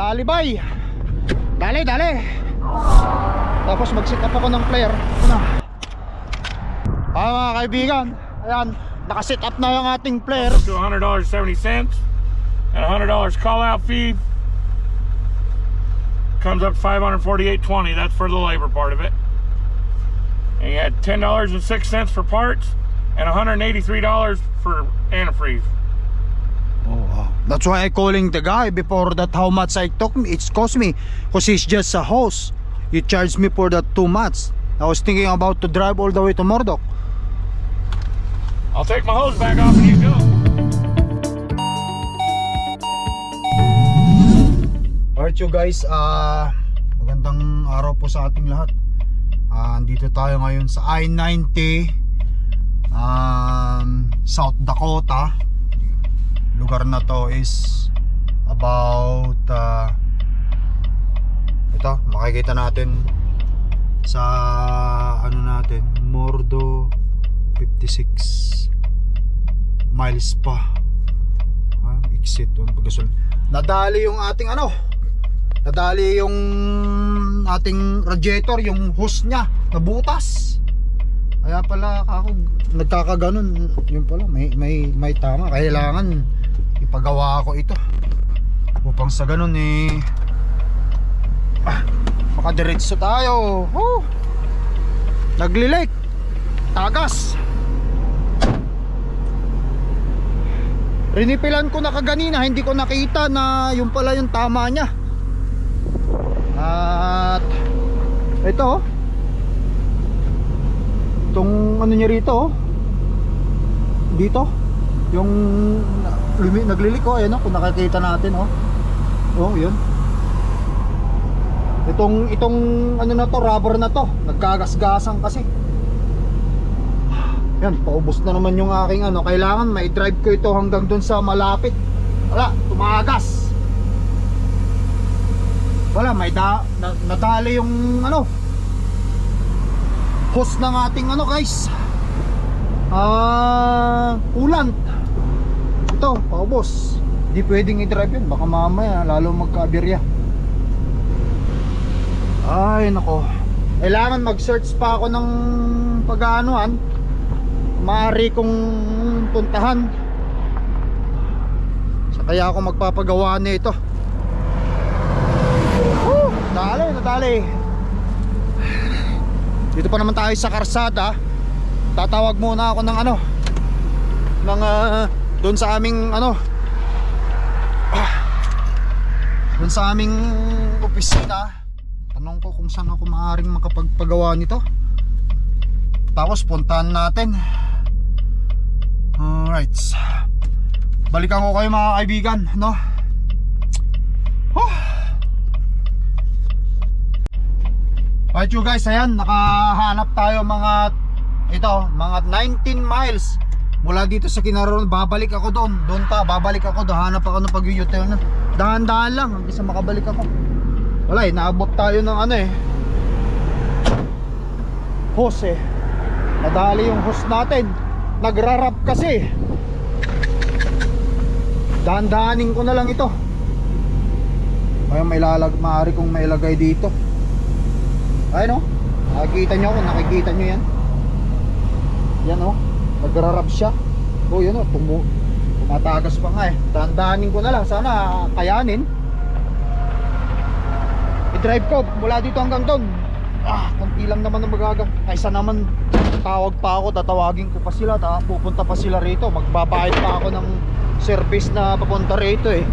dali bay. Dali, dali. Tapos mag-set up ako ng player. Ano? Ah, mga kaibigan. Ayan, naka-set up na yung ating player. to $100.70 and $100 call out fee comes up 548.20 that's for the labor part of it and you had $10.06 for parts and $183 for antifreeze. That's why I calling the guy before that how much I took me. It's cost me because he's just a host. You charged me for that too much. I was thinking about to drive all the way to Murdoch. I'll take my hose back off and you go Alright you guys, ah magandang araw po sa ating lahat. Ah, andito tayo ngayon sa I-90 um, South Dakota. Lugar na to is about ah, ito, makikita natin sa ano natin, Mordo 56 miles pa. Ah, exit on pagkasal. Nadali yung ating ano, nadali yung ating radiator, yung hose niya, nabutas. Kaya pala ako nagkakaganon, yun pala may may may tama. Kailangan ipagawa ko ito. Upang sa ganun eh ah, makadiretso tayo. Woo! Naglilik. Tagas. Rinipilan ko na kaganina, hindi ko nakita na yung pala yung tama niya. At ito oh. Itong ano niya rito oh. Dito. Yung lumi, naglilik ko ayun oh, kung nakikita natin oh. Oh, yun. Itong itong ano na to, rubber na to, nagkagasgasan kasi. Yan, paubos na naman yung aking ano. Kailangan may drive ko ito hanggang dun sa malapit. Wala, tumagas. Wala, may da, na, nadali yung ano. Hose ng ating ano guys. Ah, coolant. Ito, paubos. Hindi pwedeng i-drive yun. Baka mamaya, lalo magka-aberya. Ay, nako. Kailangan mag-search pa ako ng pag-aanuhan maaari kong puntahan sa kaya ako magpapagawa nito Woo! dali nadali dito pa naman tayo sa karsada tatawag muna ako ng ano ng uh, doon sa aming ano doon sa aming opisina tanong ko kung saan ako maaaring makapagpagawa nito. Tapos puntahan natin. Alright. Balikan ko kayo mga kaibigan No. Alright you guys Ayan nakahanap tayo mga Ito mga 19 miles Mula dito sa Kinaroon Babalik ako doon. Doon ta babalik ako. Doon Hanap ako ng pag-u-turn Dahan-dahan lang Hanggang sa makabalik ako. Wala eh naabot tayo ng ano eh. Hose. Eh Nadali yung hose natin. Nagrarap kasi. Dahan-dahanin ko na lang ito. Kaya may lalag Maaari kong mailagay dito. Ayun o Nakikita nyo kung nakikita nyo yan. Yan o Nagrarap siya. O yun o tumu Tumatagas pa nga eh. Dahan-dahanin ko na lang. Sana kayanin. I-drive ko mula dito hanggang doon. Ah, konti lang naman ang magaga kaysa naman tawag pa ako tatawagin ko pa sila ta, pupunta pa sila rito. Magbabayad pa ako ng service na papunta rito eh.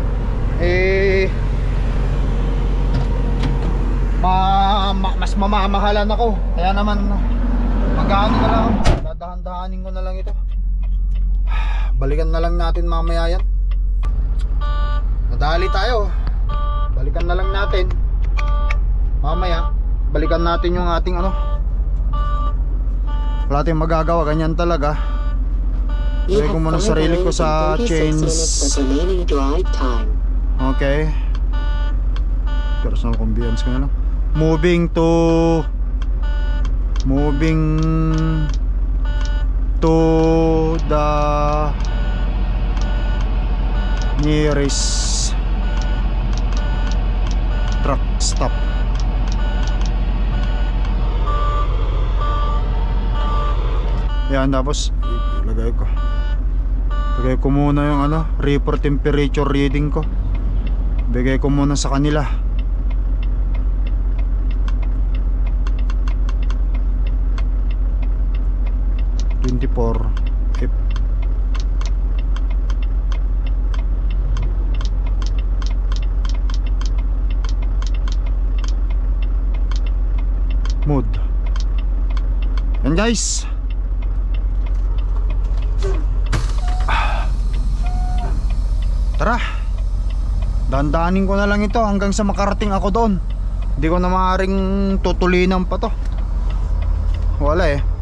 Eh ma, ma, mas mamamahalan ako. Kaya naman mag-ano na lang dadahan-dahanin ko na lang ito. Balikan na lang natin mamaya yan. Nadali tayo. Balikan na lang natin. Mamaya balikan natin yung ating ano. Wala tayong magagawa ganyan talaga. Lagay ko muna 5 sarili ko sa and 36 chains. okay. Personal convenience ko na lang. Moving to moving to the nearest Stop. Yan, tapos lagay ko. Lagay ko muna yung ano, reaper temperature reading ko. Bigay ko muna sa kanila. Twenty-four. F. Mood. Yan guys. Tara. Dandanin ko na lang ito hanggang sa makarating ako doon. Hindi ko na maaaring tutulinan pa to. Wala eh.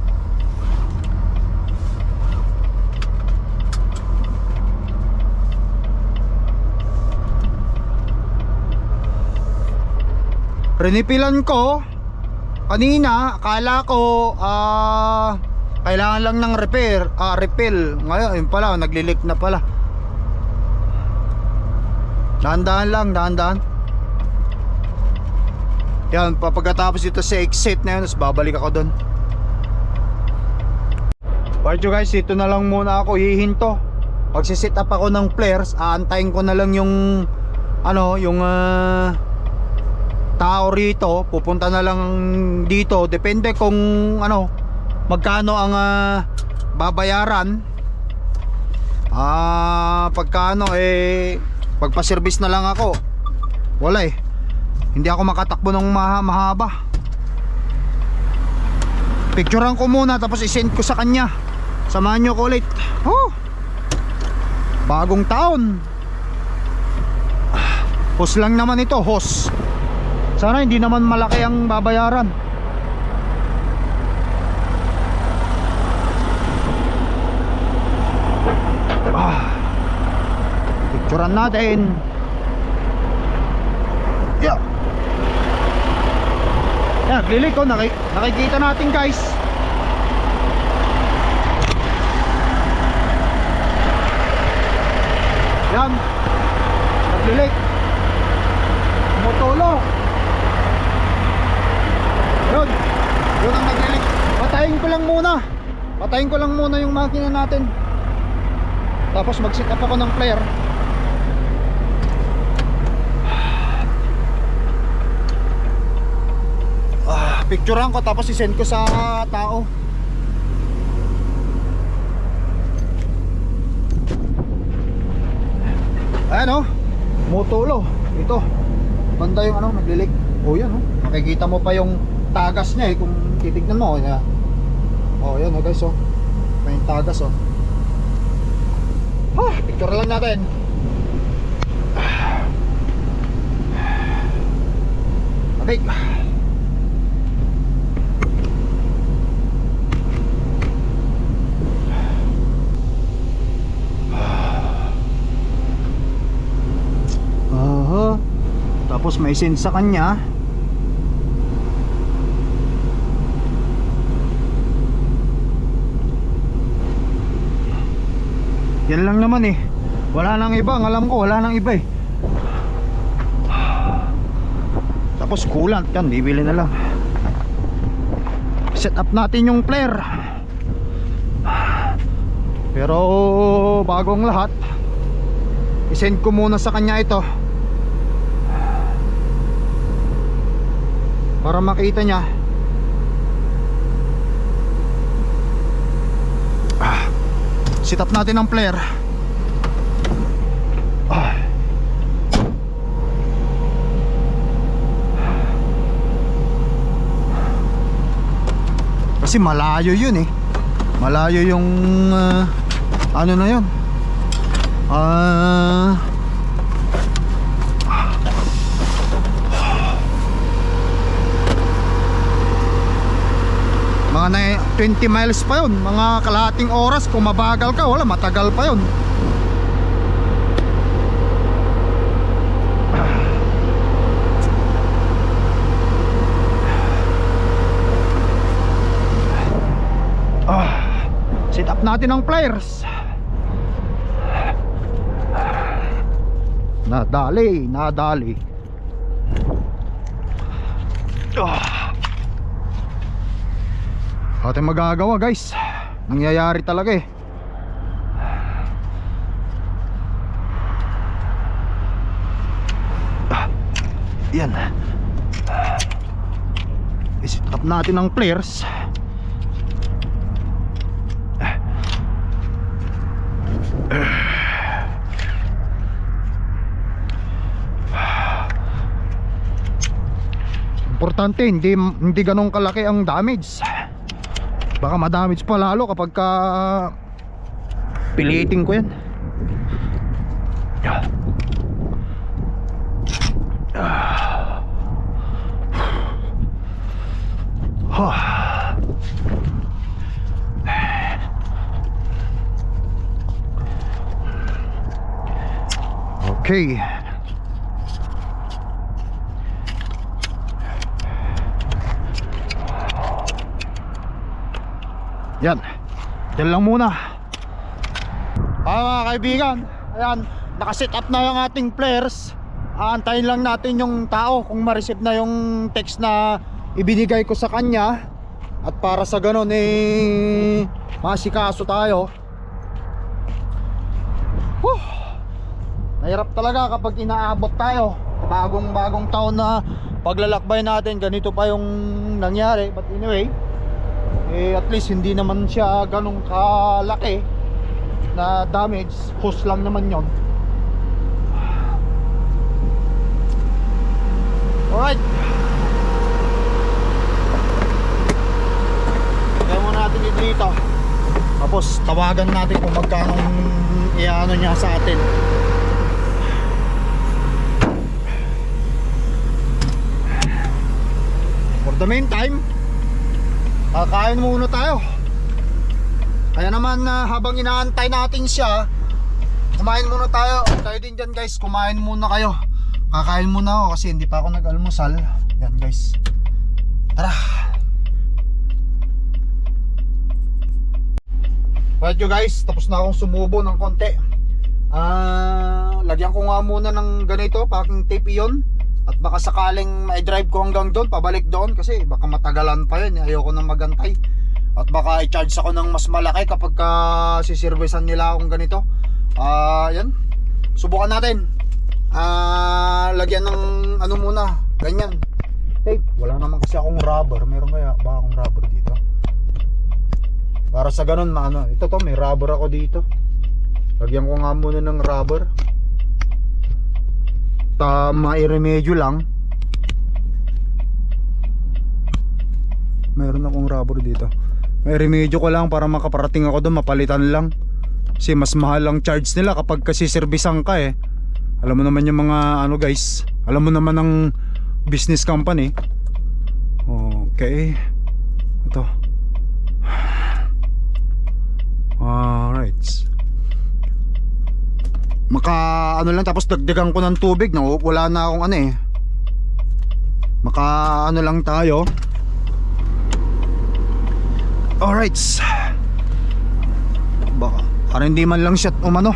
Rinipilan ko. Kanina akala ko ah kailangan lang ng repair ah refill. Ngayon yun pala naglilik na pala. Dahan-dahan lang dahan-dahan. Yan papagkatapos ito sa exit na yun babalik ako doon Alright you guys ito na lang muna ako hihinto. Magsisit up ako ng flares aantayin ko na lang yung ano yung ah tao rito pupunta na lang dito. Depende kung ano magkano ang ah, babayaran. Ah pagkano eh pagpa-service na lang ako. Wala eh. Hindi ako makatakbo ng maha mahaba. Picturean ko muna tapos isend ko sa kanya. Samahan nyo ko ulit. Oh, bagong taon. Hos lang naman ito hos sana hindi naman malaki ang babayaran. Ah. Picturean natin. Yeah. Yeah, glilik ko naki nakikita natin guys. Yan. Naglilik. Motulo. Yun. Yun ang naglilik. Patayin ko lang muna. Patayin ko lang muna yung makina natin. Tapos mag-set up ako ng flare. Ah, picturean ko tapos i-send ko sa tao. Ayan oh. Motulo. Ito. Banda yung ano, naglilik. Oh, yan oh. Makikita mo pa yung tagas niya eh kung titignan mo. Yan. Oh, yan oh guys oh. May tagas oh. Ha, picture lang natin. Abig. Aha. Tapos may send sa kanya. Yan lang naman eh. Wala nang iba, ang alam ko wala nang iba eh. Tapos coolant yan, bibili na lang. Set up natin yung flare. Pero bagong lahat, isend ko muna sa kanya ito. Para makita niya. Sit up natin ang flare. Ah. Kasi malayo yun eh. Malayo yung ah, ano na yun. Ah mga na 20 miles pa yun. Mga kalahating oras kung mabagal ka wala matagal pa yun. Ah, sit up natin ang pliers nadali nadali Ah. Ate magagawa guys. Nangyayari talaga eh. Ah. Yan. I-set up natin ang flares. Importante hindi hindi ganun kalaki ang damage. Baka ma-damage pa lalo kapag ka piliting ko 'yan. Okay. Yan. Yan lang muna. Ah mga kaibigan, ayan, nakaset up na yung ating players. Aantayin lang natin yung tao kung ma-receive na yung text na ibinigay ko sa kanya. At para sa ganun eh masikaso tayo. Whew. Nahirap talaga kapag inaabot tayo. Bagong bagong taon na paglalakbay natin, ganito pa yung nangyari. But anyway, eh at least hindi naman siya ganong kalaki na damage. Hose lang naman yon alright. Kaya muna natin dito tapos tawagan natin kung magkano iano niya sa atin. For the meantime Kakain muna tayo. Kaya naman na habang inaantay natin siya Kumain muna tayo. Tayo din dyan guys. Kumain muna kayo. Kakain muna ako kasi hindi pa ako nag-almusal. Yan guys. Tara. Right you guys. Tapos na akong sumubo ng konti. Ah, Lagyan ko nga muna ng ganito Packing tape iyon at baka sakaling ma-drive ko hanggang doon, pabalik doon kasi baka matagalan pa yun, ayoko nang magantay. At baka i-charge ako ng mas malaki kapag ka siservisan nila akong ganito. Ah, yan. Subukan natin. Ah, lagyan ng ano muna, ganyan. Tape. Wala naman kasi akong rubber. Meron kaya ba akong rubber dito? Para sa ganun, maano. Ito to, may rubber ako dito. Lagyan ko nga muna ng rubber ta mairemedyo lang. Mayroon akong rubber dito. May remedyo ko lang para makaparating ako doon mapalitan lang. Kasi mas mahal ang charge nila kapag kasi servisan ka eh. Alam mo naman yung mga ano guys. Alam mo naman ang business company. Okay. Ito. Alright maka ano lang tapos dagdagan ko ng tubig na wala na akong ano eh. Maka ano lang tayo. Alright. Baka para hindi man lang siya umano.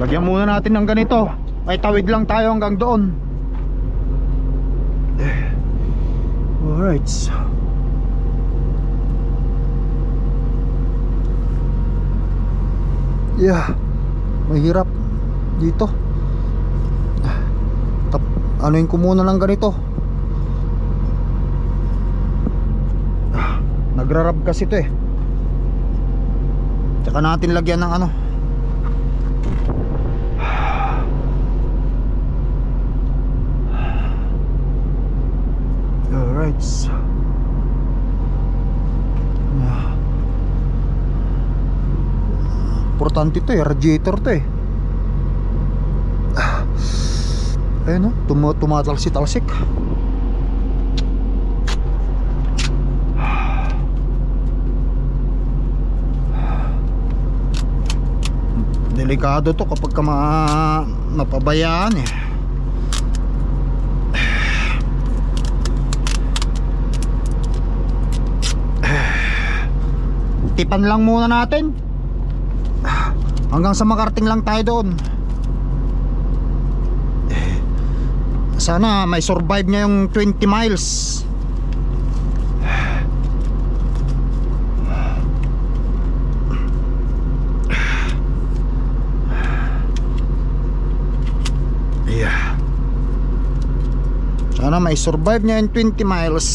Lagyan muna natin ng ganito. Ay tawid lang tayo hanggang doon. Alright Yeah, mahirap dito. Tap, anuin ko muna lang ganito. Ah, Nagrarab kasi to eh. Tsaka natin lagyan ng ano. Alright. Yeah. Importante to eh, radiator to eh. Ah. Ayun oh, tum tumatalsik-talsik. Delikado to kapag ka ma napabayaan eh. Tipan lang muna natin Hanggang sa makarating lang tayo doon. Sana may survive niya yung 20 miles. Yeah. Sana may survive niya yung 20 miles.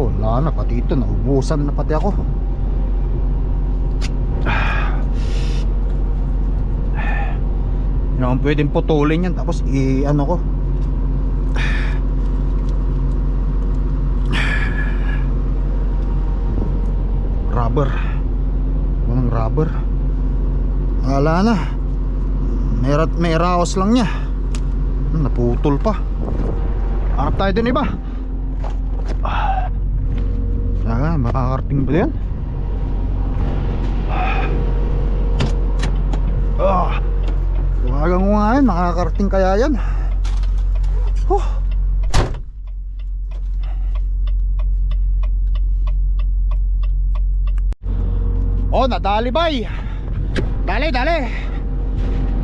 Oh, wala na pati ito, naubusan na pati ako. Naman pwedeng putulin yan tapos i-ano ko. Rubber. Walang rubber. Wala na. May, may raos lang niya. Naputol pa. Harap tayo dun iba. Ah, makakarating ba yan? Ah, Tumagang ko nga yan, makakarating kaya yan. Huh. Oh, nadali bay. Dali, dali.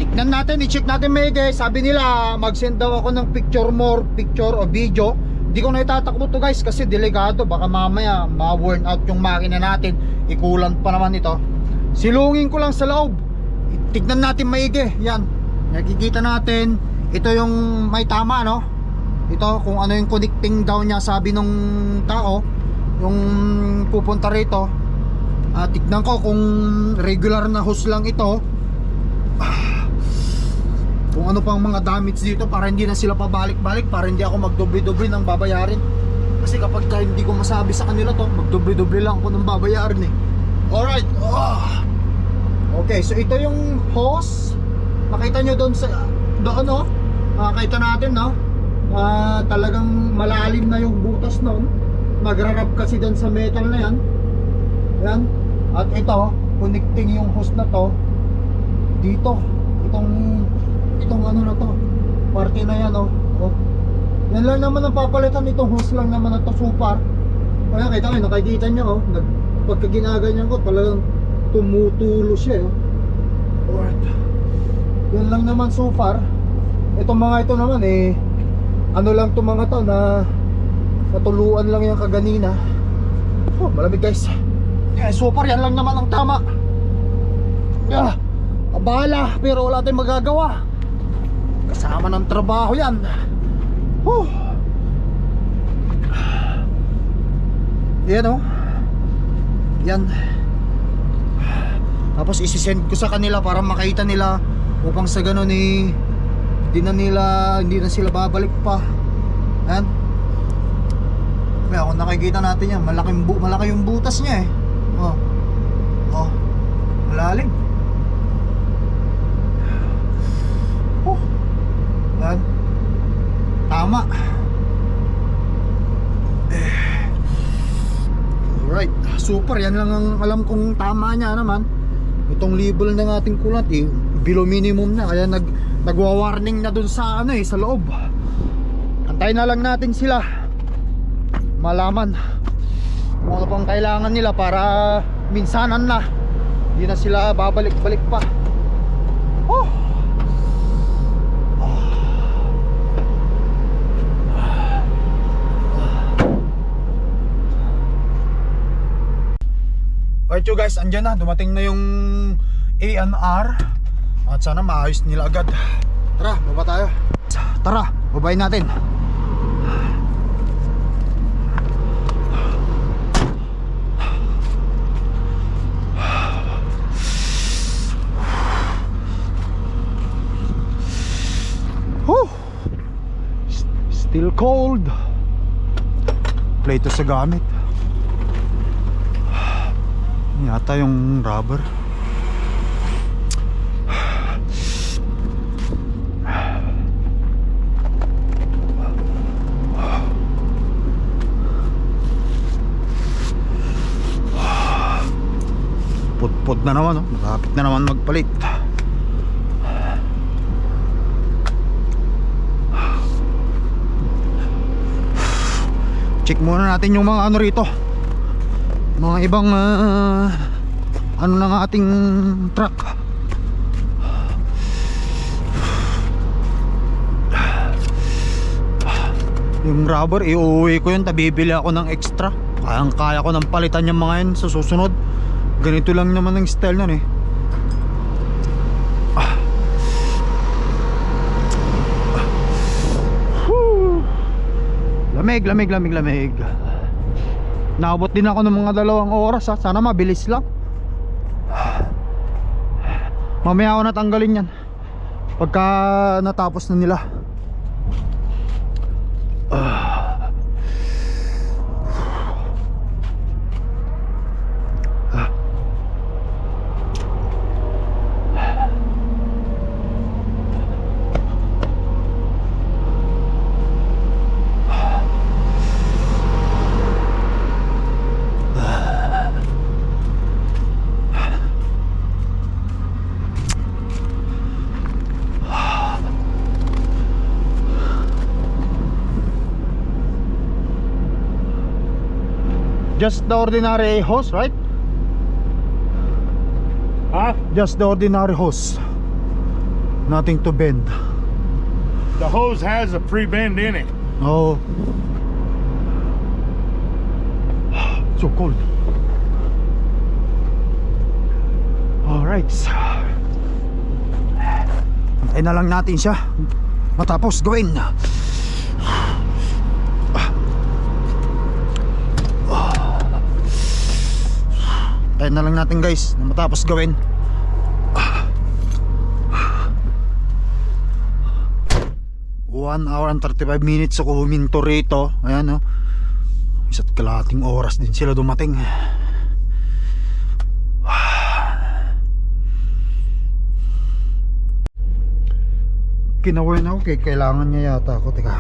Tignan natin, i-check natin may guys. Sabi nila, mag-send daw ako ng picture more, picture o video. Hindi ko na itatakbo to guys kasi delikado. Baka mamaya ma-worn out yung makina natin. Ikulan pa naman ito. Silungin ko lang sa loob. Tignan natin maigi. Yan. Nakikita natin. Ito yung may tama no. Ito kung ano yung connecting daw niya sabi nung tao. Yung pupunta rito. Ah, tignan ko kung regular na hose lang ito kung ano pang mga damage dito para hindi na sila pabalik-balik para hindi ako magdoble-doble ng babayarin. Kasi kapag ka hindi ko masabi sa kanila to magdoble-doble lang ako ng babayarin eh. Alright. Ah. okay so ito yung hose. Makita nyo doon sa doon no makita natin no Ah, talagang malalim na yung butas noon. Magrarap kasi doon sa metal na yan. Yan. At ito connecting yung hose na to. Dito. Itong itong ano na to parte na yan oh, oh. yan lang naman ang papalitan itong hose lang naman na to super kaya kita nyo nakikita nyo oh nag, pagka ginaganyan ko talagang tumutulo siya oh. Alright. yan lang naman so far. Itong mga ito naman eh ano lang itong mga to na natuluan lang yung kaganina. Oh malamig guys. Eh, so far yan lang naman ang tama. Ah, abala pero wala tayong magagawa kasama ng trabaho yan. Whew. yan oh. Yan. Tapos isisend ko sa kanila para makita nila upang sa ganun eh hindi na nila hindi na sila babalik pa. Yan. Kaya kung nakikita natin yan malaking bu malaki yung butas niya eh. Oh. Oh. Malalim oh yan tama. Alright. Super. Yan lang ang alam kong tama niya naman. Itong label ng ating kulat eh below minimum na. Kaya nag nagwa-warning na dun sa ano eh sa loob. Antayin na lang natin sila. Malaman kung ano pang kailangan nila para minsanan na. Hindi na sila babalik-balik pa. Oh you guys, andyan na, dumating na yung A&R At sana maayos nila agad. Tara, baba tayo. Tara, babayin natin. Whew. Still cold. Play to sa gamit yata yung rubber. Putput na naman oh. malapit na naman magpalit. Check muna natin yung mga ano rito mga ibang ah, ano ng ating truck. Yung rubber iuwi ko yun. Tabibili ako ng extra. Kayang kaya ko ng palitan yung mga yun sa susunod. Ganito lang naman ang style nun eh. Lamig lamig lamig lamig naabot din ako ng mga dalawang oras ha? Sana mabilis lang. Mamaya ako natanggalin yan. Pagka natapos na nila just the ordinary hose right? Huh? just the ordinary hose. Nothing to bend. The hose has a pre bend in it. oh so cold. Alright Antayin na lang natin siya. Matapos gawin Antayin na lang natin guys na matapos gawin. One hour and 35 minutes ako huminto rito. Ayan oh. Isa't kalating oras din sila dumating. Kinawin ako kay kailangan niya yata ako Teka.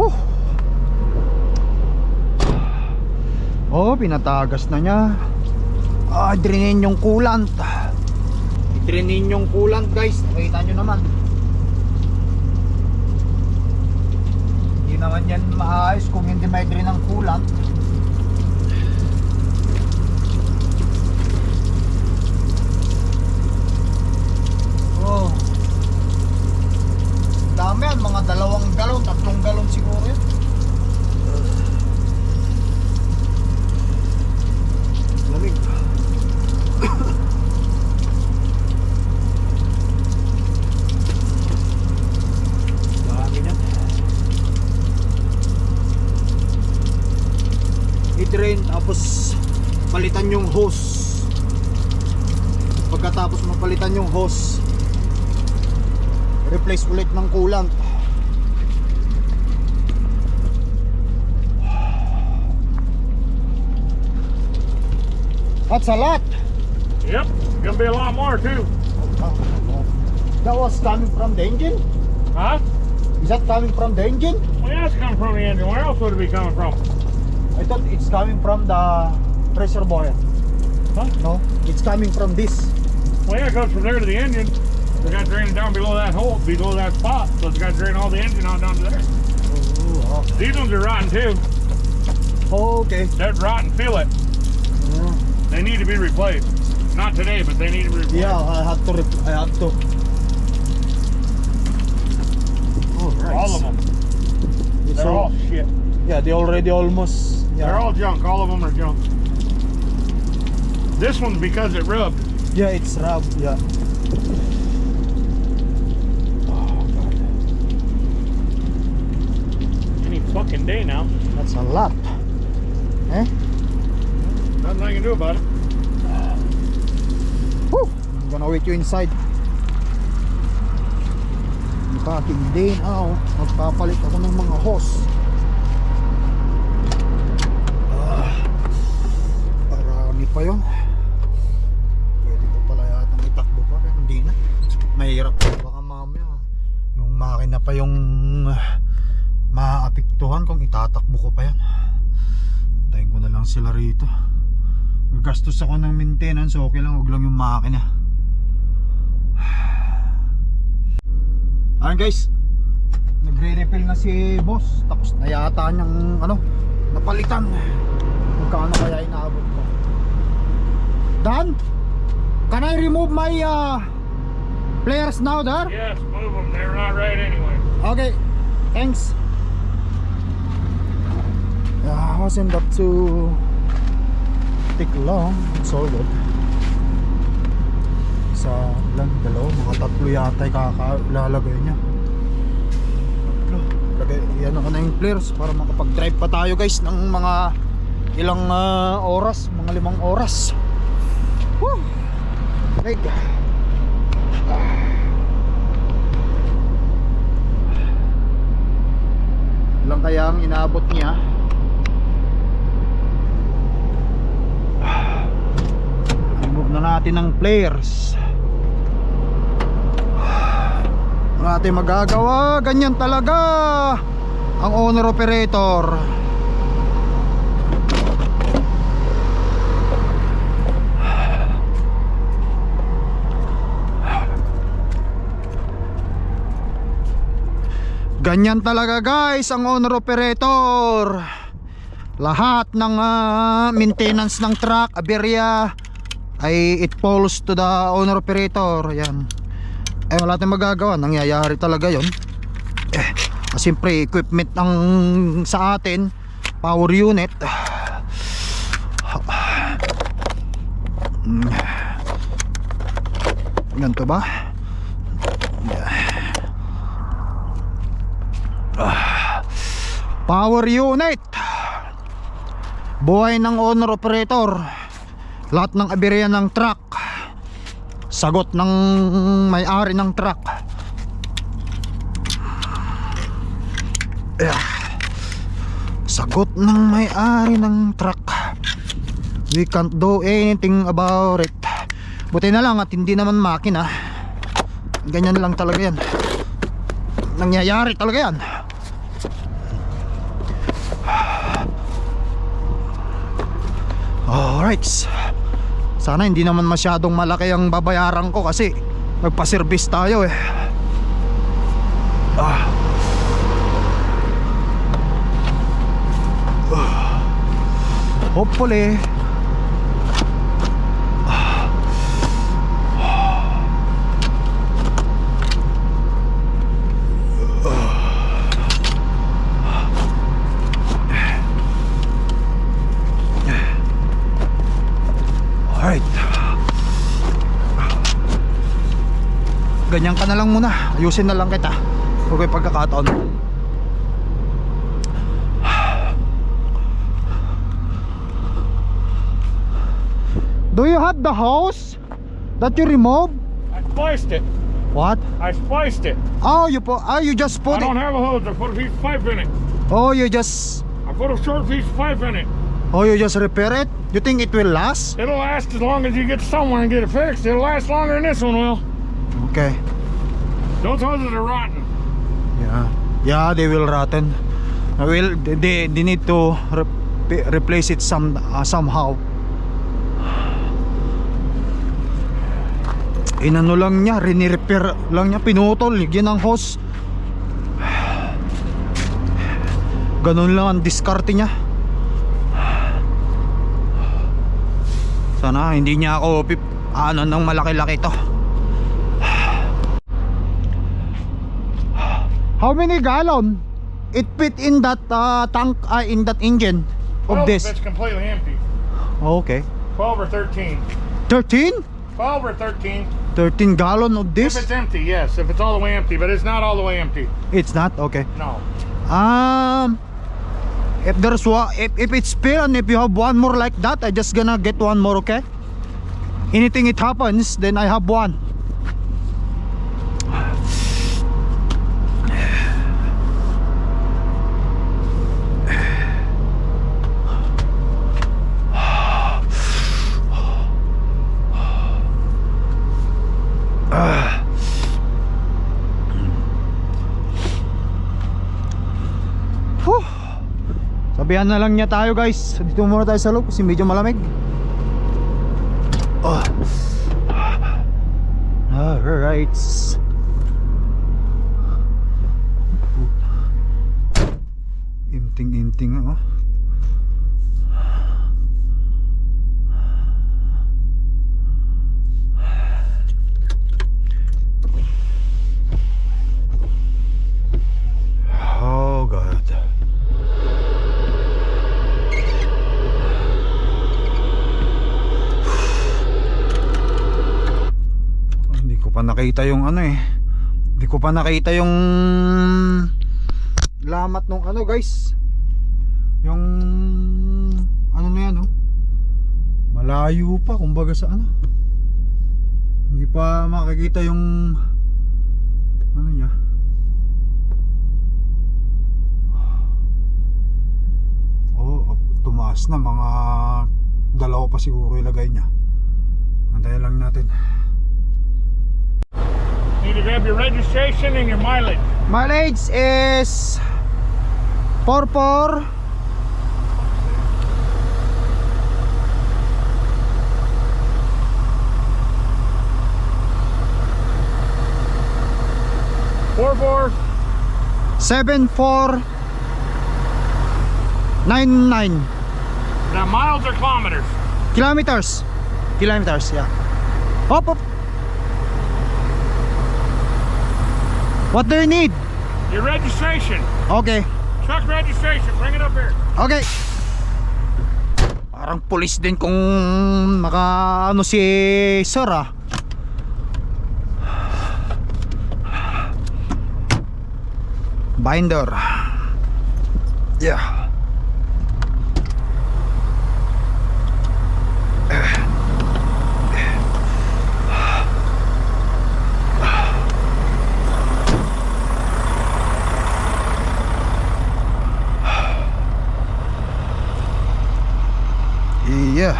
Huh Oh, pinatagas na niya. Ah, drinin yung coolant. Drinin yung coolant guys. Nakita nyo naman. Hindi naman yan maayos kung hindi may drain ang coolant. Oh. Dami yan, mga dalawang galon, tatlong galon siguro yan I-drain tapos palitan yung hose. Pagkatapos mapalitan yung hose, replace ulit ng coolant. That's a lot. Yep. Gonna be a lot more too. That was coming from the engine? Huh? Is that coming from the engine? Well, yeah, it's coming from the engine. Where else would it be coming from? I thought it's coming from the pressure boiler. Huh? No, it's coming from this. Well, yeah, it goes from there to the engine. We got draining down below that hole, below that spot. So it's got to drain all the engine out down to there. Oh, These ones are rotten too. okay. They're rotten. Feel it. Mm-hmm. They need to be replaced. Not today, but they need to be replaced. Yeah, I have to. I have to. All right. All of them. It's They're all shit. Yeah, they already almost. Yeah. They're all junk. All of them are junk. This one's because it rubbed. Yeah, it's rubbed. Yeah. Oh God, Any fucking day now. that's a lot. Eh? Nothing I can do about it. Whew. I'm gonna wait you inside. Packing din. Ah, oh. Magpapalit ako ng mga hose. Pa yun. Pwede ko pala yata itakbo pa pero hindi na. Mahirap pa baka mamaya. Yung makina pa yung ah, maaapektuhan kung itatakbo ko pa yan. Tayin ko na lang sila rito. Gastos ako ng maintenance, okay lang, wag lang yung makina. Ayan guys, nag nagre-refill na si boss. Tapos na yata niyang ano, napalitan. Magkano kaya inaabot Dan, can I remove my uh, players now, Dar? Yes, move them. They're not right anyway. Okay, thanks. Yeah, wasn't that too take long. It's all good. Sa lang dalawa, mga tatlo yata kakalalagay niya. Tatlo. Lagay, yan ako na yung players para makapag-drive pa tayo guys ng mga ilang ah, oras, mga limang oras. Woo! Leg. Ilang kaya ang inaabot niya? Remove na natin ng players. Wala natin magagawa. Ganyan talaga ang owner operator. Ganyan talaga guys ang owner operator. Lahat ng ah, maintenance ng truck, aberya ay it falls to the owner operator. Yan. Eh wala tayong magagawa, nangyayari talaga 'yon. Eh, siyempre equipment ng sa atin, power unit. Hmm. Ganito ba? Power unit. Buhay ng owner operator. Lahat ng aberya ng truck. Sagot ng may-ari ng truck. Sagot ng may-ari ng truck. We can't do anything about it. Buti na lang at hindi naman makina. Ganyan lang talaga yan. Nangyayari talaga yan Alright Sana hindi naman masyadong malaki ang babayaran ko kasi Nagpa-service tayo eh ah. Ah. Hopefully Alright Ganyan ka na lang muna Ayusin na lang kita Huwag may pagkakataon Do you have the hose that you remove? I spliced it. What? I spliced it. Oh, you. Oh, you just I put don't it. have a hose. I put a piece of pipe in it. Oh, you just. I put a short piece of pipe in it. Oh, you just repair it. You think it will last? It'll last as long as you get somewhere and get it fixed. It'll last longer than this one will. Okay. Those hoses are rotten. Yeah. Yeah, they will rotten. I will. They they need to re- replace it some uh, somehow. Inano lang niya, rinirepair lang niya, pinutol, ligyan ng hose. Ganun lang ang diskarte niya. Sana hindi niya ako pip, ano ng malaki-laki to. How many gallon it fit in that uh, tank uh, in that engine of 12 this? it's completely empty. Okay. 12 or 13. 13? 12 or 13. 13 gallon of this? If it's empty, yes. If it's all the way empty, but it's not all the way empty. It's not okay. No. Um if there's one if, if it's spill and if you have one more like that, I just gonna get one more, okay? Anything it happens, then I have one. Sabihan na lang niya tayo guys. Dito muna tayo sa loob kasi medyo malamig. Oh. Alright Inting-inting oh. Oh God. Oh, Hindi ko pa nakita yung ano eh. Hindi ko pa nakita yung lamat nung ano guys. Yung ano na yan oh. Malayo pa kumbaga sa ano. Hindi pa makikita yung ano niya. Oh, tumaas na mga dalawa pa siguro ilagay niya. Antayin lang natin. To grab your registration and your mileage. Mileage is 44 Four four 74 99 Now miles or kilometers? kilometers. Kilometers, yeah. Hop, hop. What do you need? Your registration. Okay. Truck registration. Bring it up here. Okay. Parang pulis din kung maka ano si Sir ah. Binder. Yeah. Yeah.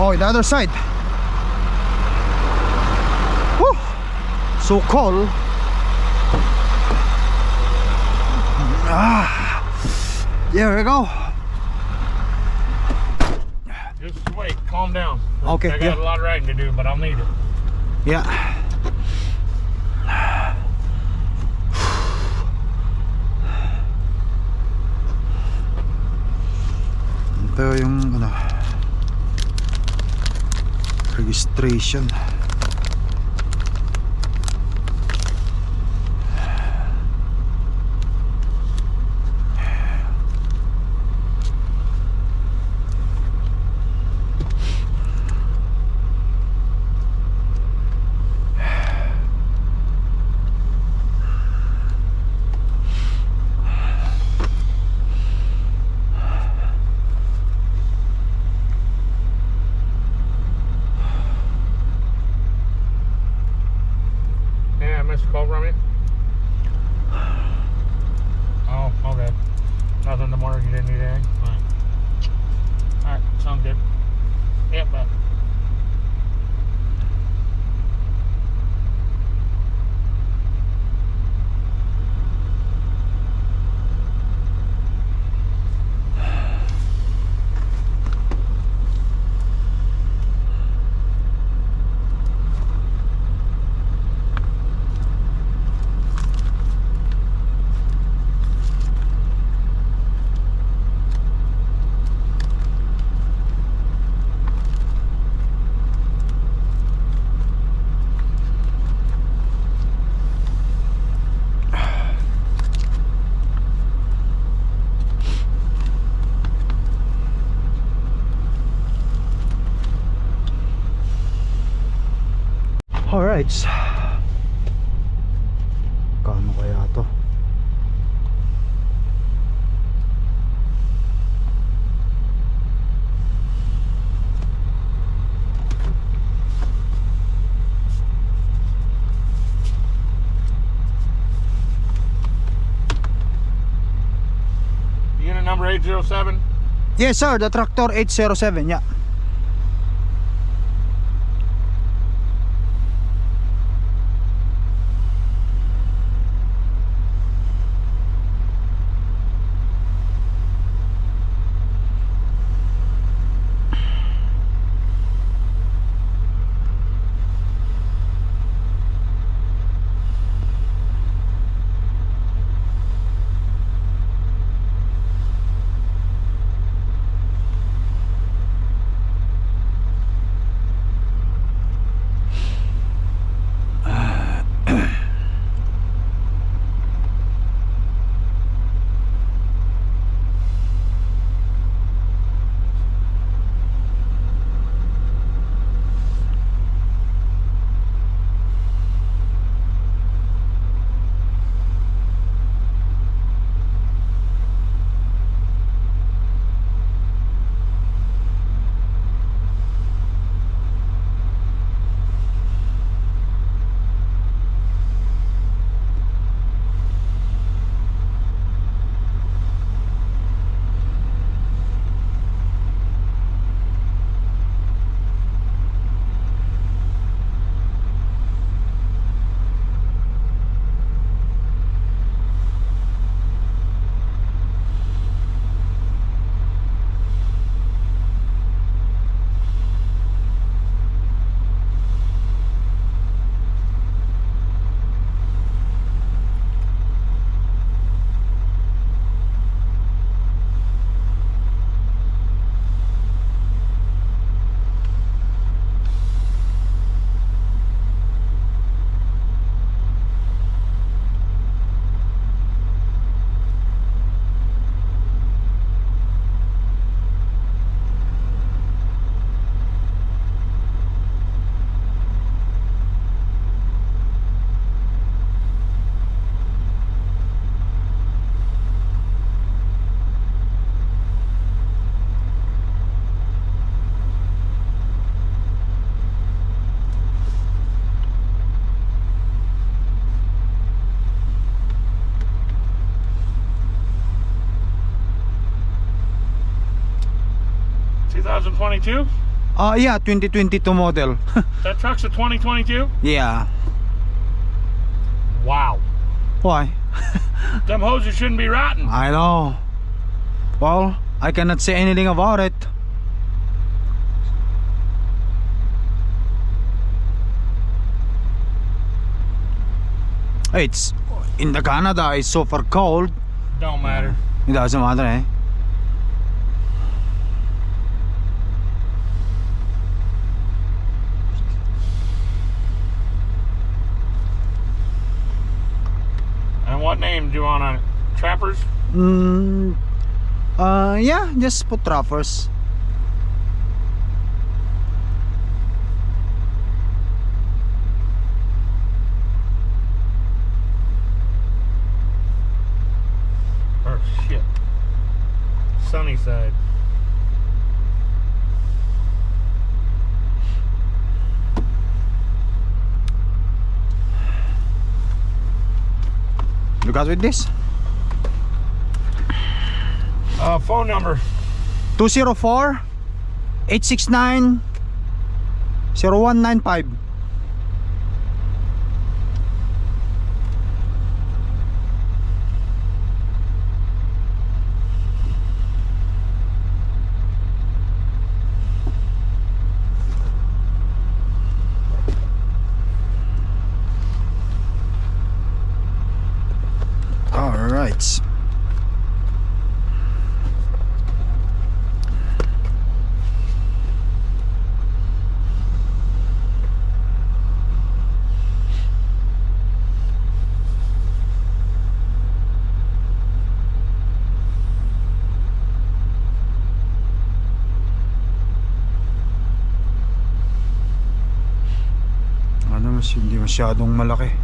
Oh, the other side. Whew. So cold. Ah. There we go. Just wait. Calm down. Okay, I got yeah. a lot of riding to do, but I'll need it. Yeah. Yung ano registration. Alright. Kano kaya to? Unit number 807. Yes sir, the tractor 807, yeah. 2022? Uh, yeah, 2022 model. That truck's a 2022? yeah. Wow. Why? Them hoses shouldn't be rotten. I know. Well, I cannot say anything about it. It's in the Canada. It's super cold. Don't matter. It doesn't matter, eh? Name do you want on it? Trappers? Mm, uh, yeah, just put trappers. Oh shit. Sunny side. You got with this? Uh, phone number. 204 869 0195 masyadong malaki.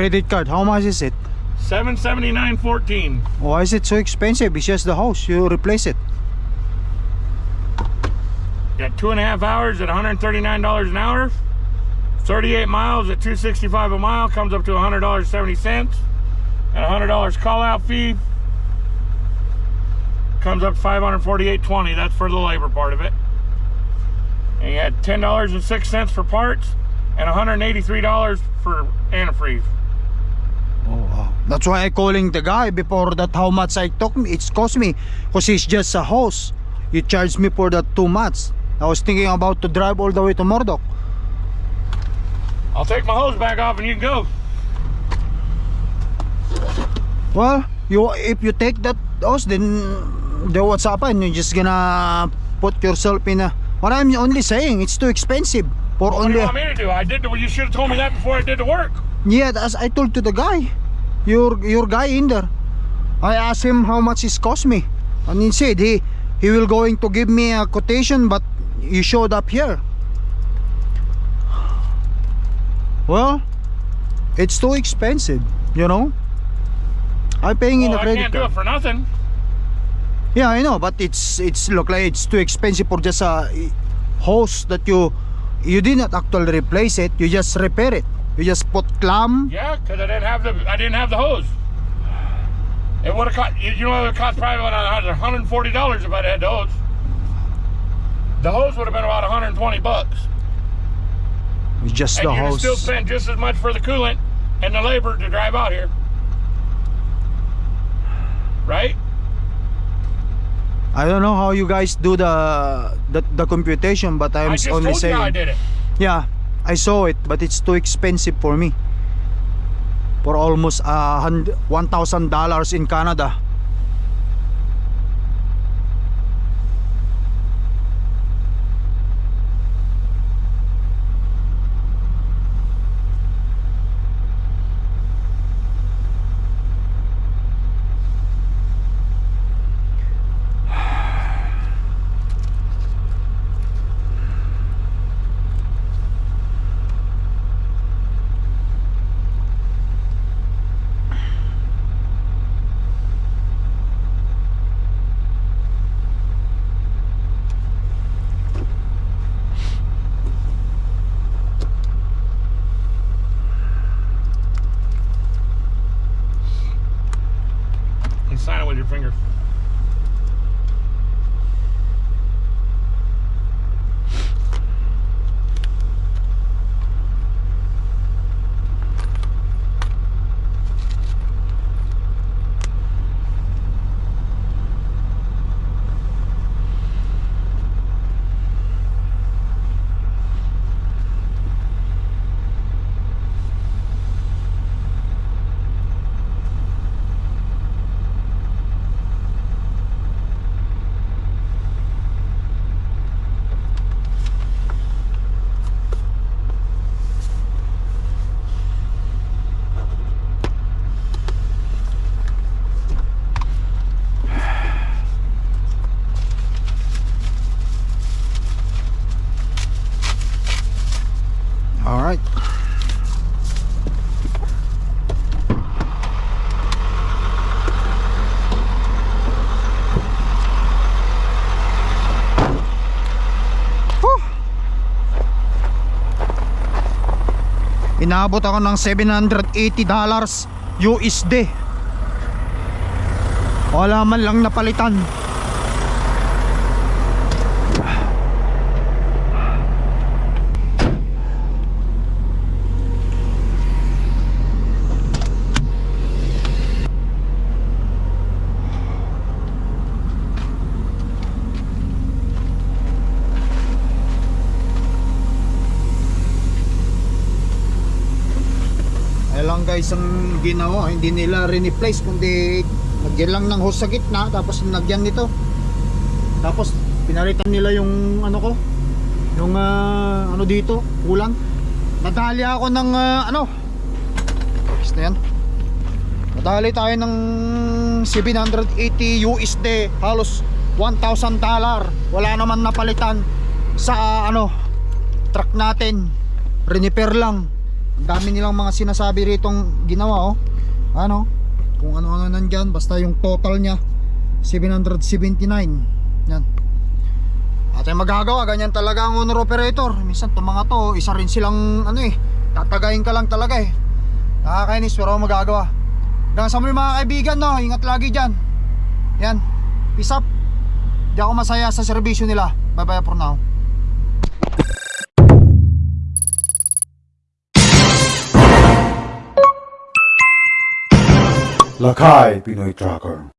Credit card, how much is it? Seven seventy nine fourteen. Why is it so expensive? It's just the house. You replace it. Got two and a half hours at one hundred thirty nine dollars an hour. Thirty eight miles at two sixty five a mile comes up to one hundred dollars seventy cents. And hundred dollars call out fee comes up five hundred forty eight twenty. That's for the labor part of it. And you had ten dollars and six cents for parts and one hundred eighty three dollars for antifreeze. That's why I calling the guy before that how much I took me. It's cost me because it's just a house. You charge me for that too much. I was thinking about to drive all the way to Murdoch. I'll take my hose back off and you can go. Well, you if you take that house, then then what's happen? You're just gonna put yourself in a. What I'm only saying, it's too expensive for What do only. you want me to do? I did the, you should have told me that before I did the work. Yeah, as I told to the guy, your your guy in there. I asked him how much it cost me, and he said he he will going to give me a quotation, but you showed up here. Well, it's too expensive, you know. I'm paying in Well, a I credit can't do it for nothing. Yeah, I know, but it's it's look like it's too expensive for just a eh, hose that you you did not actually replace it. You just repair it. You just put clamp. Yeah, because I didn't have the I didn't have the hose. It would have cost you know it would cost probably about hundred and forty dollars if I'd had the hose. The hose would have been about 120 bucks. It's just And the hose. still spent just as much for the coolant and the labor to drive out here. Right? I don't know how you guys do the the, the computation, but I'm I just only told saying. you I did it. Yeah, I saw it, but it's too expensive for me. For almost uh, one thousand dollars in Canada. Inabot ako ng 780 dollars USD. Wala man lang napalitan. Guys ang ginawa, hindi nila re-replace kundi nagyan lang ng hose sa gitna tapos nagyan nito. Tapos pinalitan nila yung ano ko, yung ah, ano dito, kulang. Nadali ako ng ah, ano. Is na yan. Nadali tayo ng 780 USD, halos 1,000 dollar. Wala naman napalitan sa ah, ano truck natin. Renipair lang. Dami nilang mga sinasabi ritong ginawa oh. Ano? Kung ano-ano nandyan basta yung total niya 779. Yan. At ay magagawa ganyan talaga ang owner operator. Minsan to mga to isa rin silang ano eh tatagayin ka lang talaga eh. Nakakainis pero magagawa. Hanggang sa muli mga kaibigan no, ingat lagi dyan. Yan. Peace up. Di ako masaya sa serbisyo nila. Bye bye for now. Lakay Pinoy Tracker